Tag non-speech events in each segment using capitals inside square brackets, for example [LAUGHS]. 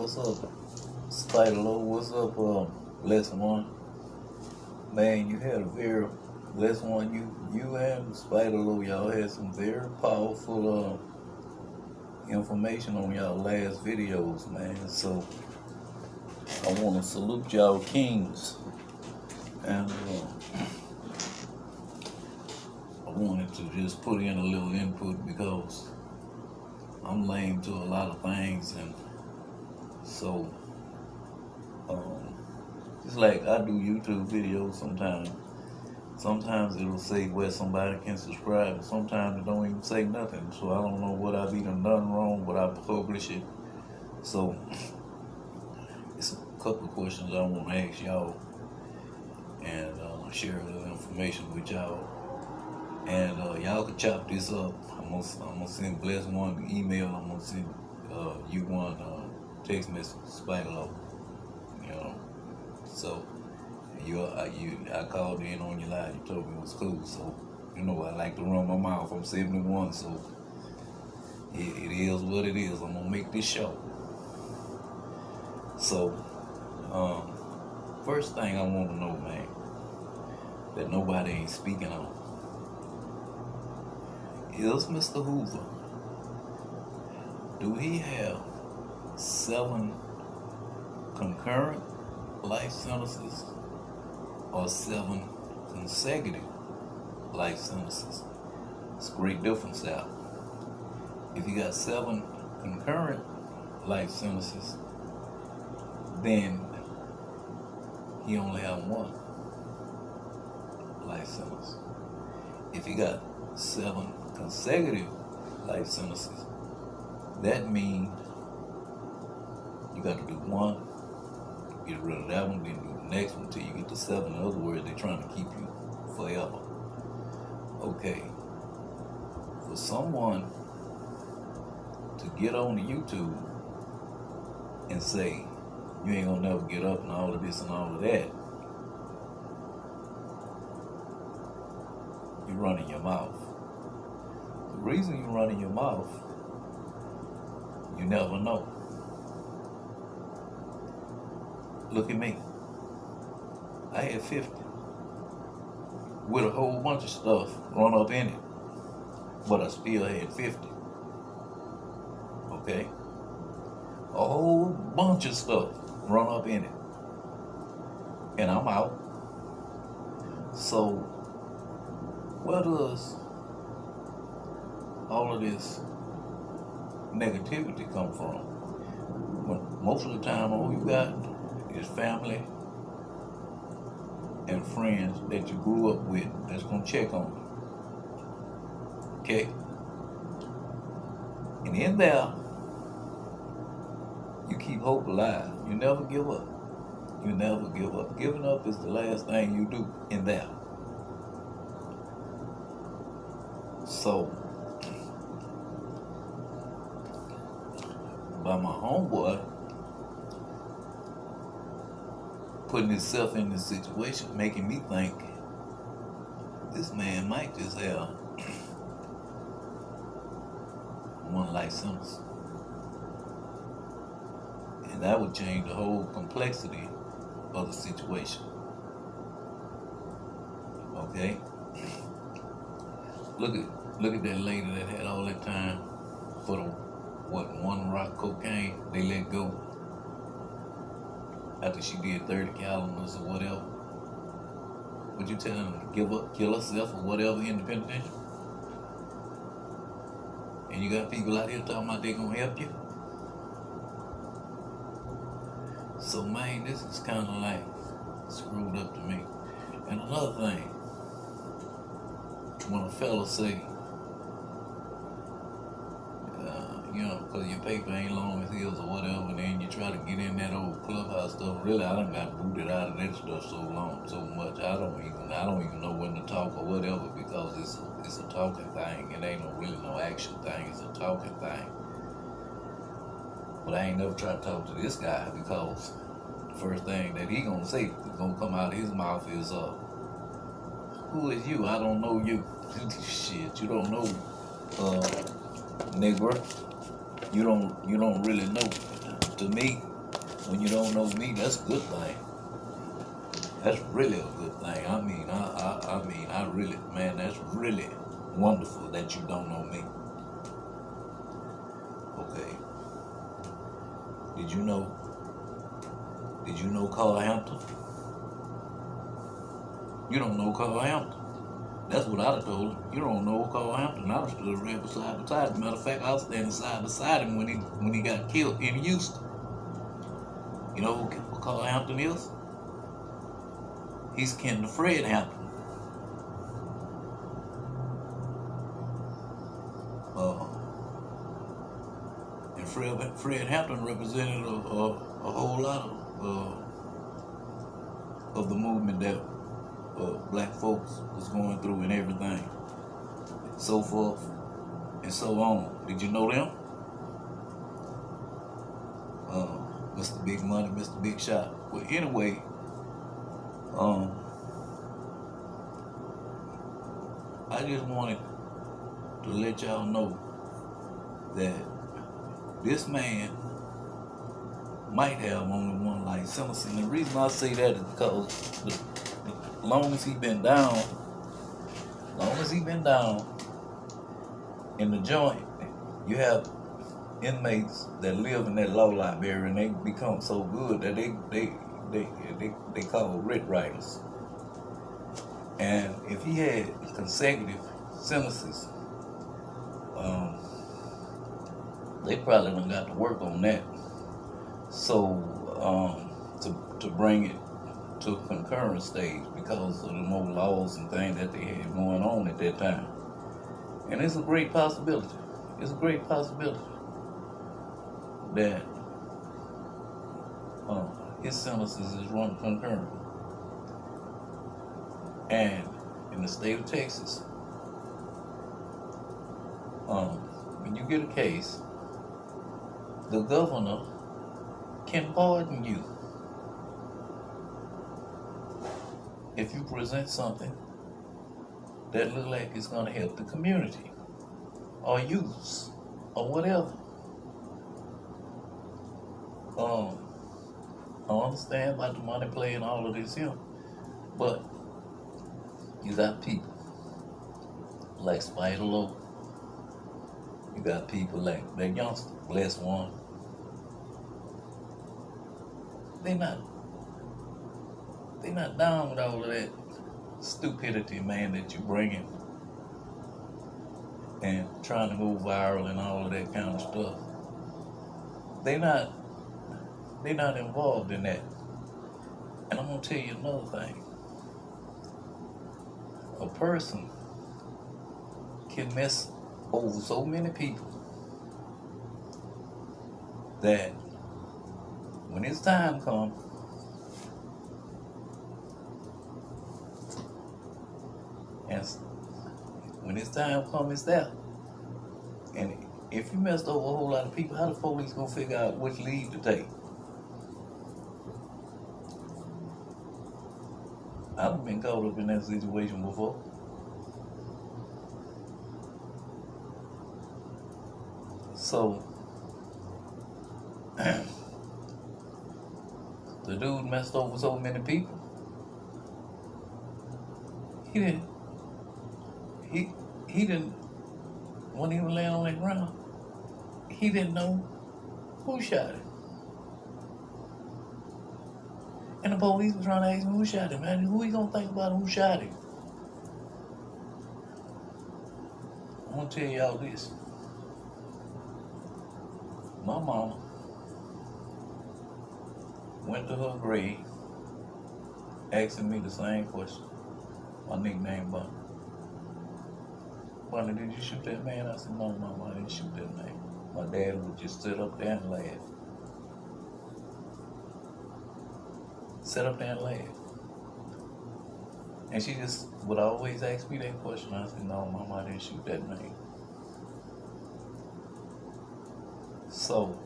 What's up, Spider Low? What's up, um, Blessed One? Man, you had a very Lesson One. You, you and Spider Low, y'all had some very powerful uh, information on y'all last videos, man. So I want to salute y'all kings, and uh, I wanted to just put in a little input because I'm lame to a lot of things, and so um, it's like I do YouTube videos sometimes. Sometimes it'll say where somebody can subscribe, and sometimes it don't even say nothing. So I don't know what I've even done wrong, but I publish it. So it's a couple of questions I want to ask y'all and uh, share a little information with y'all. And uh, y'all can chop this up. I'm gonna, I'm gonna send Bless one email. I'm gonna send uh, you one uh, text message, Spider Low. You know, so you, I, you, I called in on your line. You told me it was cool. So you know, I like to run my mouth. I'm 71, so it, it is what it is. I'm gonna make this show. So, um, first thing I want to know, man, that nobody ain't speaking on is Mr. Hoover. Do he have seven concurrent life sentences or seven consecutive life sentences? It's a great difference out. If you got seven concurrent life sentences, then he only have one life sentence. If you got seven consecutive life sentences, that means you got to do one, get rid of that one, then do the next one until you get to seven. In other words, they're trying to keep you forever. Okay. For someone to get on YouTube and say, you ain't gonna never get up and all of this and all of that, you're running your mouth. The reason you're running your mouth, you never know. Look at me. I had 50 with a whole bunch of stuff run up in it, but I still had 50. Okay? A whole bunch of stuff run up in it. And I'm out. So, where does all of this negativity come from? When most of the time, all you got is family and friends that you grew up with that's gonna check on you. Okay? And in there, you keep hope alive. You never give up. You never give up. Giving up is the last thing you do in there. So, by my homeboy putting himself in this situation, making me think this man might just have [CLEARS THROAT] one sentence. And that would change the whole complexity of the situation. Okay? Look at look at that lady that had all that time for the what one rock cocaine they let go after she did 30 calendars or whatever. Would you tell them to give up, kill herself or whatever in the? And you got people out here talking about they gonna help you? So man, this is kind of like screwed up to me. And another thing, when a fella say, uh, you know, because your paper ain't long as his or whatever, and then you try to get in that old clubhouse stuff. Really, I done got booted out of that stuff so long, so much. I don't even, I don't even know when to talk or whatever because it's a, it's a talking thing. It ain't no really no action thing. It's a talking thing. But I ain't never tried to talk to this guy because the first thing that he gonna say gonna come out of his mouth is, uh, who is you? I don't know you. [LAUGHS] Shit, you don't know, uh, nigger. You don't, you don't really know. To me, when you don't know me, that's a good thing. That's really a good thing. I mean, I, I, I mean, I really, man, that's really wonderful that you don't know me. Okay. Did you know? Did you know Carl Hampton? You don't know Carl Hampton. That's what I'd have told him. You don't know what Carl Hampton. I'd have stood right beside beside him. Matter of fact, I was standing side beside him when he when he got killed in Houston. You know who Carl Hampton is? He's kin to Fred Hampton. Uh, and Fred, Fred Hampton represented a, a, a whole lot of uh, of the movement that black folks was going through and everything, so forth and so on. Did you know them? Uh, Mr. Big Money, Mr. Big Shot. Well, anyway, um, I just wanted to let y'all know that this man might have only one license. And the reason I say that is because long as he been down, long as he been down in the joint, you have inmates that live in that law library and they become so good that they they they they, they call writ writers. And if he had consecutive sentences, um, they probably done got to work on that. So um, to to bring it to concurrent stage because of the more laws and things that they had going on at that time. And it's a great possibility. It's a great possibility that uh, his sentences is run concurrent. And in the state of Texas, um, when you get a case, the governor can pardon you if you present something that look like it's going to help the community or youths or whatever. Um, I understand about the money play and all of this here, but you got people like Spider Low. You got people like that youngster, Bless One. They not they not down with all of that stupidity, man, that you're bringing and trying to go viral and all of that kind of stuff. They not they not involved in that. And I'm gonna tell you another thing. A person can mess over so many people that when it's time comes, and when it's time comes, it's there. And if you messed over a whole lot of people, how the police gonna figure out which lead to take? I've been caught up in that situation before. So, [CLEARS THROAT] the dude messed over so many people. He didn't. He didn't. When he was laying on the ground, he didn't know who shot him. And the police was trying to ask him who shot him. Man, who he gonna think about who shot him? I'm gonna tell y'all this. My mama went to her grave asking me the same question. My nickname Bunny. Bunny, did you shoot that man? I said, no, mama, I didn't shoot that man. My dad would just sit up there and laugh. Sit up there and laugh. And she just would always ask me that question. I said, no, mama, I didn't shoot that man. So,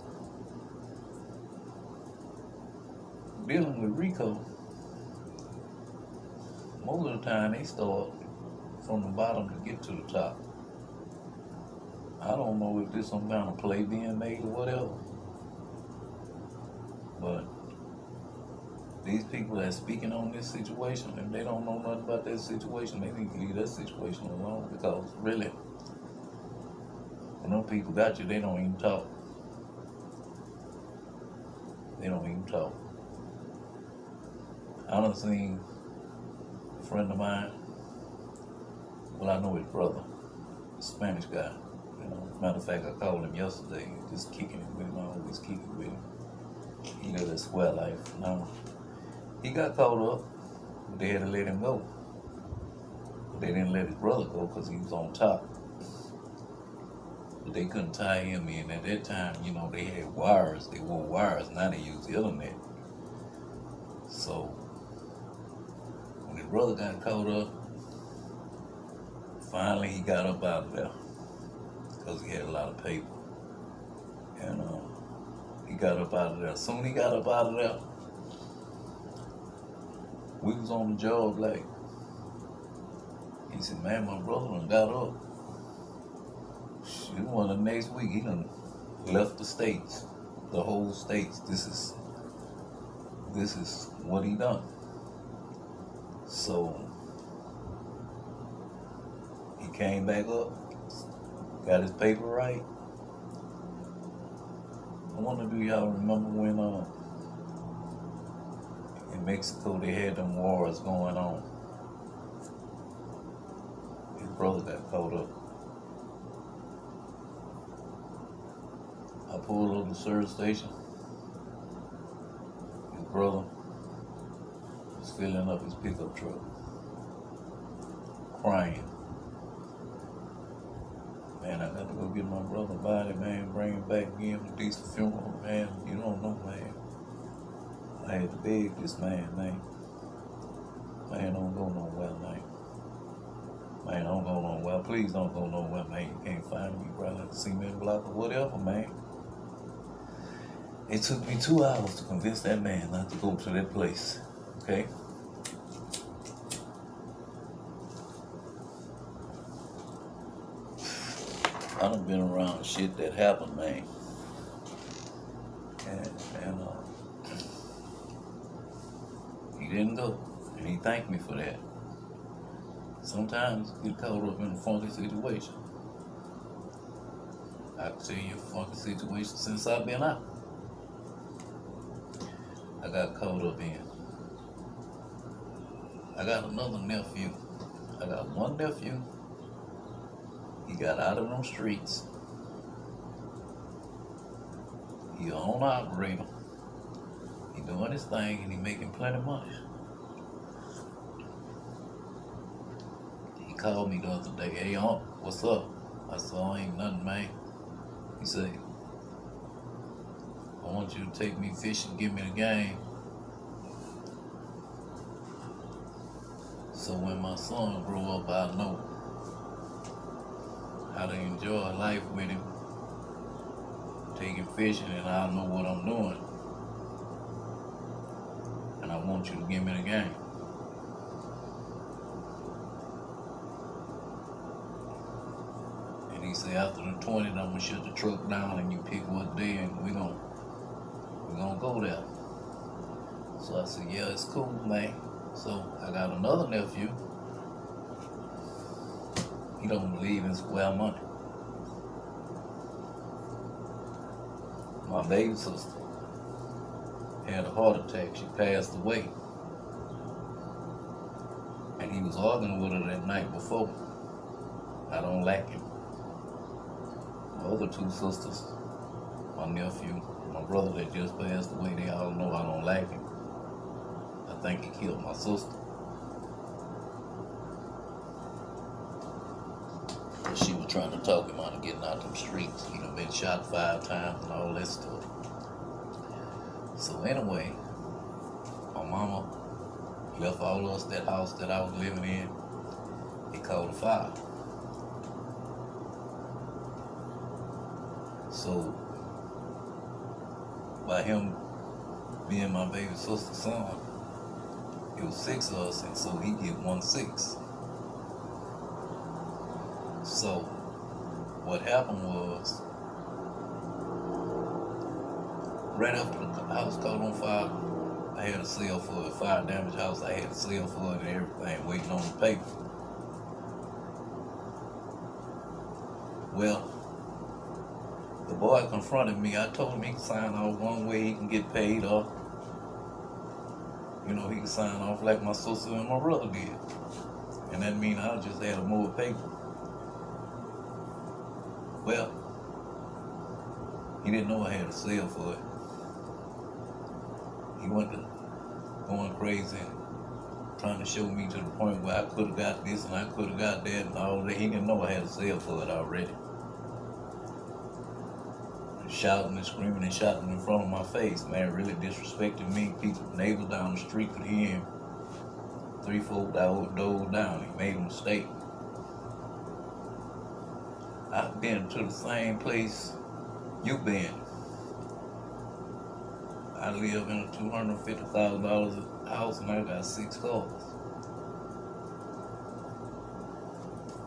dealing with RICO, most of the time they start from the bottom to get to the top. I don't know if there's some kind of play being made or whatever, but these people that speaking on this situation, if they don't know nothing about that situation, they need to leave that situation alone because really, when those people got you, they don't even talk. They don't even talk. I done seen a friend of mine, well, I know his brother, a Spanish guy. You know, matter of fact, I called him yesterday, just kicking it with him. I always kick it with him. He live that square life. Now, he got caught up, but they had to let him go. But they didn't let his brother go because he was on top. But they couldn't tie him in. At that time, you know, they had wires. They wore wires. Now they use the internet. So, when his brother got caught up, finally he got up out of there because he had a lot of paper. And uh, he got up out of there. Soon he got up out of there, we was on the job like, he said, man, my brother done got up. Shoot, one the next week, he done left the states, the whole states. This is, this is what he done. So, came back up, got his paper right. I wonder, do y'all remember when uh, in Mexico they had them wars going on? His brother got caught up. I pulled up the service station. His brother was filling up his pickup truck, crying. Man, I got to go get my brother body, man, bring him back, give him a decent funeral, man. You don't know, man. I had to beg this man, man. Man, don't go nowhere, man. Man, don't go nowhere. Please don't go nowhere, man. You can't find me, brother. At the cement block or whatever, man. It took me two hours to convince that man not to go to that place. Okay? I done been around shit that happened, man. And, and uh, he didn't go. And he thanked me for that. Sometimes you get caught up in a funky situation. I can tell you a funky situation since I've been out. I got caught up in. I got another nephew. I got one nephew. He got out of them streets. He a owner operator. He doing his thing and he making plenty of money. He called me the other day. Hey, Unc, what's up? I said, oh, ain't nothing, man. He said, I want you to take me fishing, give me the game. So when my son grow up, I know how to enjoy life with him, taking fishing, and I don't know what I'm doing. And I want you to give me the game. And he said, after the 20, I'm gonna shut the truck down and you pick what day and we're gonna we're gonna go there. So I said, yeah, it's cool, man. So I got another nephew. He don't believe in square money. My baby sister had a heart attack. She passed away. And he was arguing with her that night before. I don't like him. My other two sisters, my nephew, my brother that just passed away, they all know I don't like him. I think he killed my sister. Trying to talk him out of getting out of them streets. You know, been shot five times and all that stuff. So anyway, my mama left all us that house that I was living in. He called a fire. So by him being my baby sister's son, it was six of us, and so he get one six. So what happened was right after the house caught on fire, I had a sale for a fire damage house. I had a sale for it and everything, waiting on the paper. Well, the boy confronted me. I told him he can sign off one way, he can get paid off. You know, he can sign off like my sister and my brother did. And that mean I just had a more paper. Well, he didn't know I had a sale for it. He went to going crazy trying to show me to the point where I could have got this and I could have got that and all that. He didn't know I had a sale for it already. Shouting and screaming and shouting in front of my face, man, really disrespecting me. People, neighbors down the street could hear him. Three, four doors down. He made a mistake. I've been to the same place you've been. I live in a two hundred fifty thousand dollars house and I got six cars.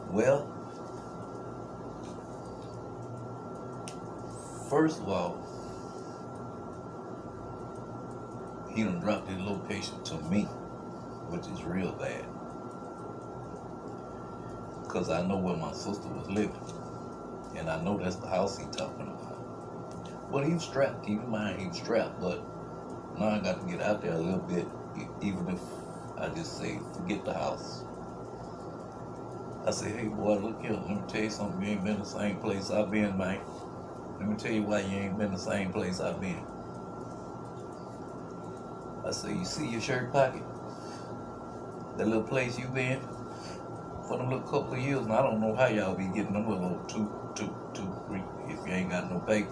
Well, first of all, he done dropped his location to me, which is real bad. Cause I know where my sister was living. And I know that's the house he talking about. But he was strapped. Keep in mind, he was strapped. But now I got to get out there a little bit, even if I just say, forget the house. I say, hey boy, look here, let me tell you something. You ain't been the same place I've been, man. Let me tell you why you ain't been the same place I've been. I say, you see your shirt pocket? That little place you been? For them little couple of years, and I don't know how y'all be getting them with a little two, two, two, three, if you ain't got no paper.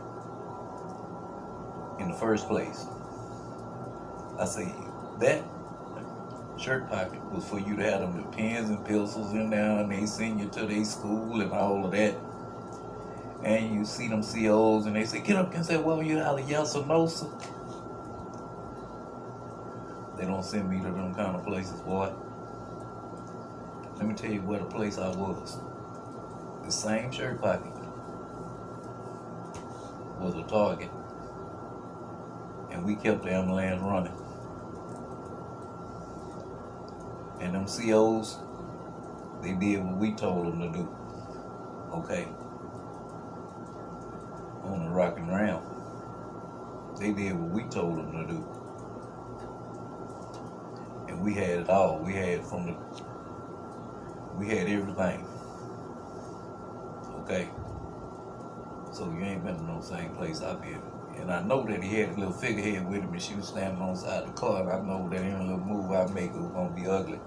In the first place. I say, that shirt pocket was for you to have them with pens and pencils in there and they send you to their school and all of that. And you see them COs and they say, get up and say, well, you of yes or no, sir. They don't send me to them kind of places, boy. Let me tell you where the place I was. The same shirt pocket was a target. And we kept the ambulance running. And them COs, they did what we told them to do. Okay. On the rocking round. They did what we told them to do. And we had it all. We had from the we had everything. Okay. So you ain't been in no same place I've been. And I know that he had a little figurehead with him and she was standing on the side of the car and I know that any little move I make it was gonna be ugly.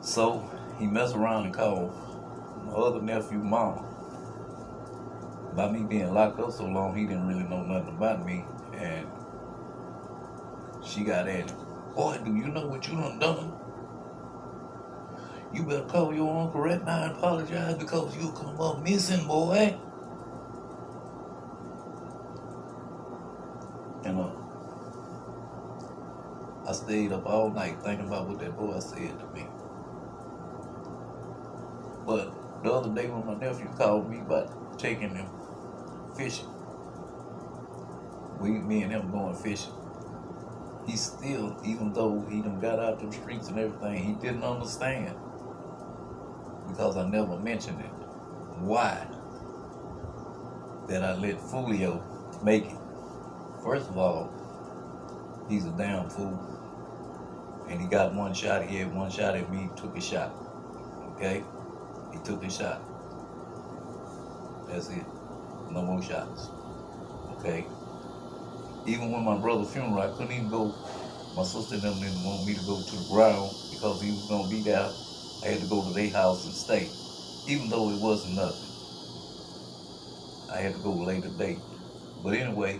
So he messed around and called my other nephew mama. By me being locked up so long, he didn't really know nothing about me. And she got at him. Boy, do you know what you done done? You better call your uncle right now and apologize because you'll come up missing, boy. And uh, I stayed up all night thinking about what that boy said to me. But the other day when my nephew called me about taking him fishing, we, me and him going fishing, he still, even though he done got out them streets and everything, he didn't understand because I never mentioned it. Why? That I let Fulio make it. First of all, he's a damn fool. And he got one shot. He had one shot at me, took a shot. Okay? He took a shot. That's it. No more shots. Okay? Even when my brother's funeral, I couldn't even go. My sister didn't want me to go to the ground because he was going to be there. I had to go to their house and stay. Even though it wasn't nothing. I had to go later date. But anyway,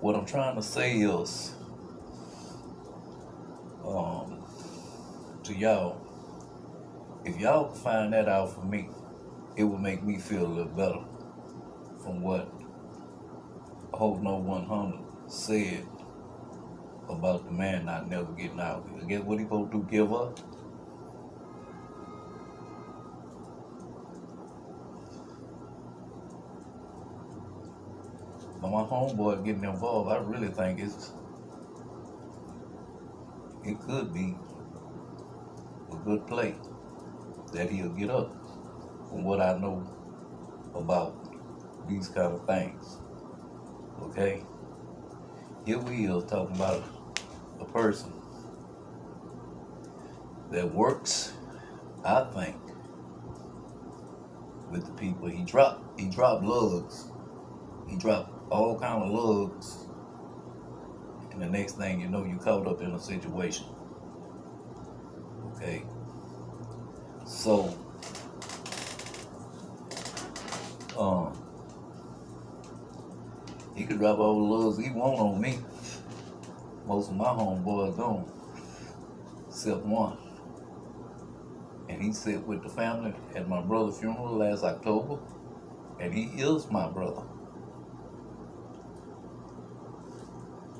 what I'm trying to say is um, to y'all, if y'all could find that out for me, it would make me feel a little better from what Hope No 100 said about the man not never getting out. Guess what he supposed to do? Give up? But my homeboy getting involved, I really think it's it could be a good play that he'll get up from what I know about these kind of things. Okay? Here we are talking about a person that works, I think, with the people. He dropped he dropped lugs. He dropped all kind of lugs. And the next thing you know, you caught up in a situation. Okay. So um he could drop all the lugs he want on me. Most of my homeboys don't. Except one. And he sat with the family at my brother's funeral last October. And he is my brother.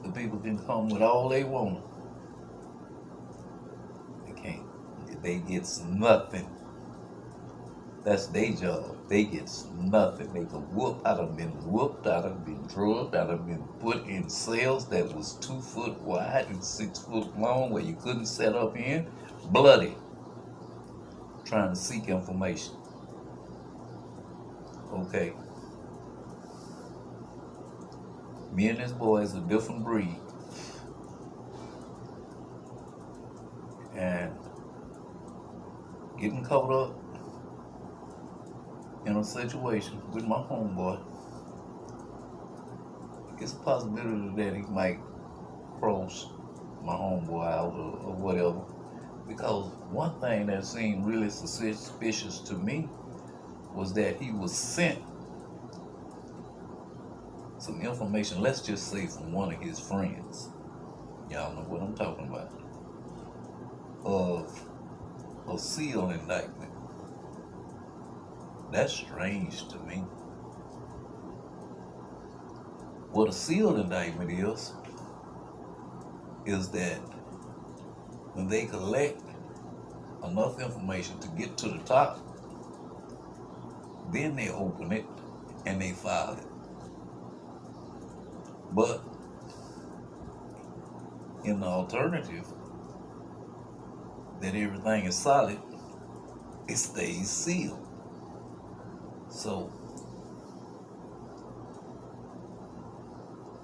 The people can come with all they want. They can't. They get nothing. That's their job. They get nothing. They can whoop. I done been whooped. I done been drugged. I done been put in cells that was two foot wide and six foot long where you couldn't set up in. Bloody. Trying to seek information. Okay. Me and this boy is a different breed. And getting caught up in a situation with my homeboy, it's a possibility that he might cross my homeboy out or, or whatever. Because one thing that seemed really suspicious to me was that he was sent some information, let's just say from one of his friends. Y'all know what I'm talking about. Of a seal indictment. That's strange to me. What a sealed indictment is, is that when they collect enough information to get to the top, then they open it and they file it. But in the alternative, that everything is solid, it stays sealed. So,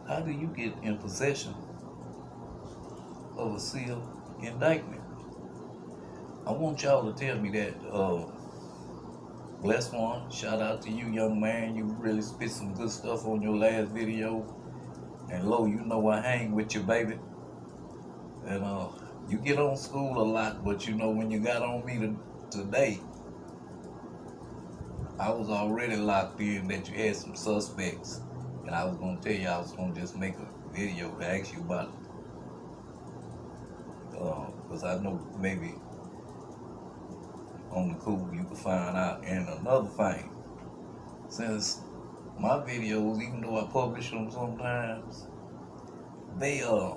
how do you get in possession of a sealed indictment? I want y'all to tell me that. Uh, bless one. Shout out to you, young man. You really spit some good stuff on your last video. And Lo, you know I hang with you, baby. And uh, you get on school a lot, but you know when you got on me to, today, I was already locked in that you had some suspects. And I was gonna tell you I was gonna just make a video to ask you about it. Because uh, I know maybe on the cool you can find out. And another thing, since my videos, even though I publish them sometimes, they uh,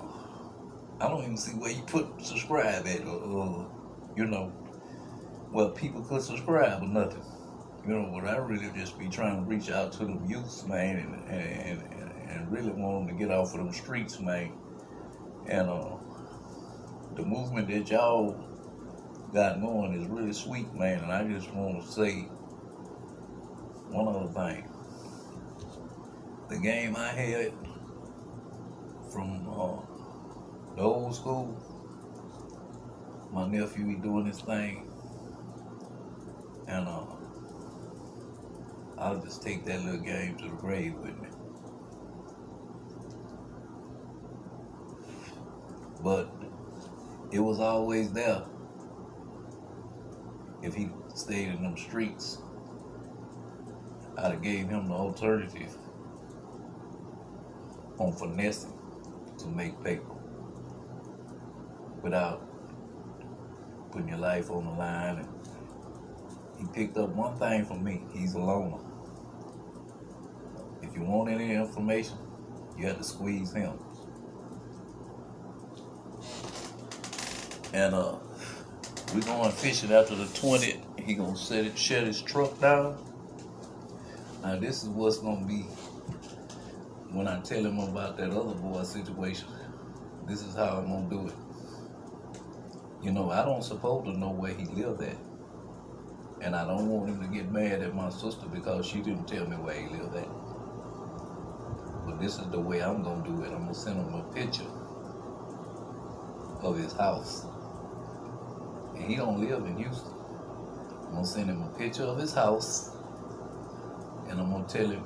I don't even see where you put subscribe at, or, or you know, well people could subscribe or nothing. You know, but I really just be trying to reach out to them youth, man, and and, and, and really want them to get off of them streets, man. And uh, the movement that y'all got going is really sweet, man. And I just want to say one other thing. The game I had from uh, the old school, my nephew he doing his thing, and uh, I'll just take that little game to the grave with me. But it was always there if he stayed in them streets. I'd have gave him the alternative on finessing to make paper without putting your life on the line. And he picked up one thing from me. He's a loner. If you want any information, you have to squeeze him. And uh, we going fishing after the 20th. He gonna set it, shut his truck down. Now this is what's gonna be when I tell him about that other boy situation, this is how I'm gonna do it. You know, I don't supposed to know where he lived at. And I don't want him to get mad at my sister because she didn't tell me where he lived at. This is the way I'm gonna do it. I'm gonna send him a picture of his house. And he don't live in Houston. I'm gonna send him a picture of his house. And I'm gonna tell him,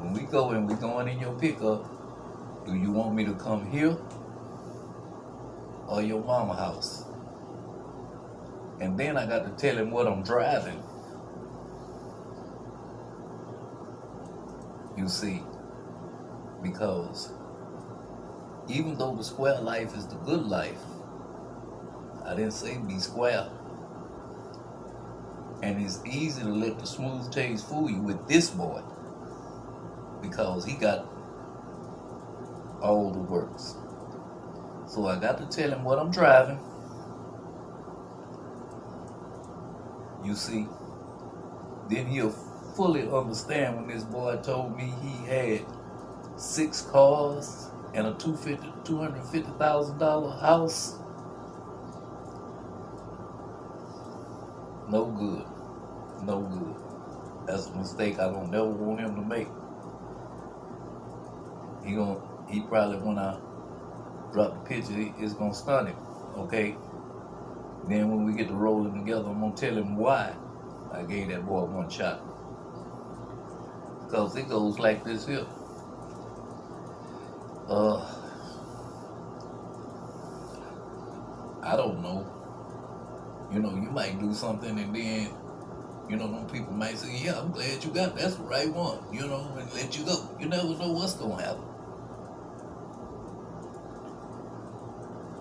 when we go and we going in your pickup, do you want me to come here or your mama house? And then I got to tell him what I'm driving. You see, because even though the square life is the good life, I didn't say be square. And it's easy to let the smooth taste fool you with this boy because he got all the works. So I got to tell him what I'm driving. You see, then he'll fully understand when this boy told me he had six cars and a $250,000 house. No good. No good. That's a mistake I don't never want him to make. He gonna, he probably when I drop the picture, it's gonna stun him. Okay. Then when we get to rolling together, I'm gonna tell him why I gave that boy one shot. Because it goes like this here. Uh, I don't know. You know, you might do something and then, you know, them people might say, yeah, I'm glad you got. That's the right one, you know, and let you go. You never know what's going to happen.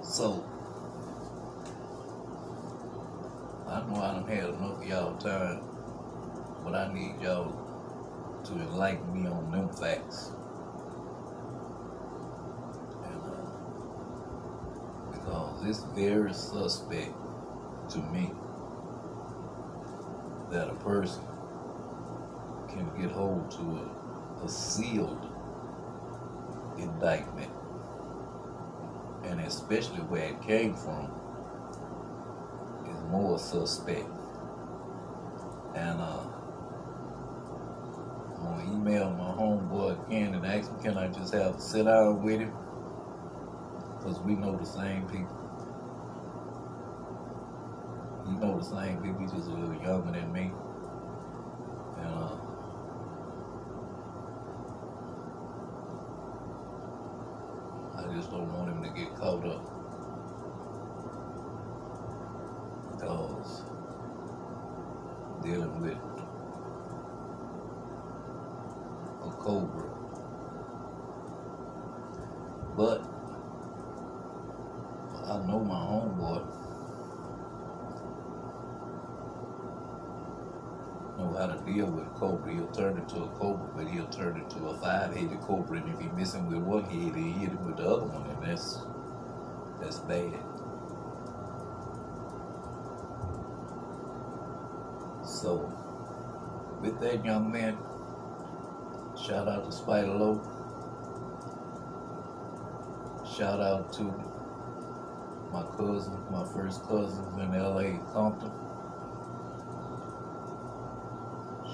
So, I know I done had enough of y'all time, but I need y'all to enlighten me on them facts. And, uh, because it's very suspect to me that a person can get hold to a, a sealed indictment. And especially where it came from is more suspect. And uh I'm gonna email my homeboy again and ask him can I just have a sit down with him? Because we know the same people you know the same people, he's just a little younger than me. And uh, I just don't want him to get caught up. Because dealing with a cobra. But I know my homeboy. know how to deal with a cobra. He'll turn into a cobra, but he'll turn into a five-headed cobra. And if he miss him with one head, he'll hit him with the other one, and that's that's bad. So, with that young man, shout out to Spider Low. Shout out to my cousin, my first cousin in LA, Compton.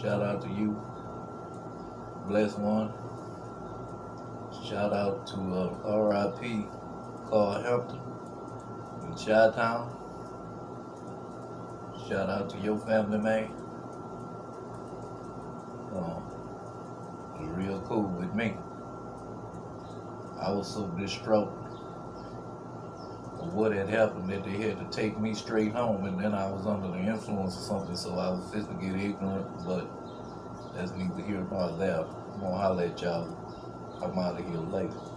Shout out to you. Bless one. Shout out to uh, RIP Carl Hampton in Chi-Town. Shout out to your family, man. Um, real cool with me. I was so distraught what had happened that they had to take me straight home and then I was under the influence or something so I was just to get ignorant but that's neither here nor there. I'm gonna holler at y'all. I'm out of here later.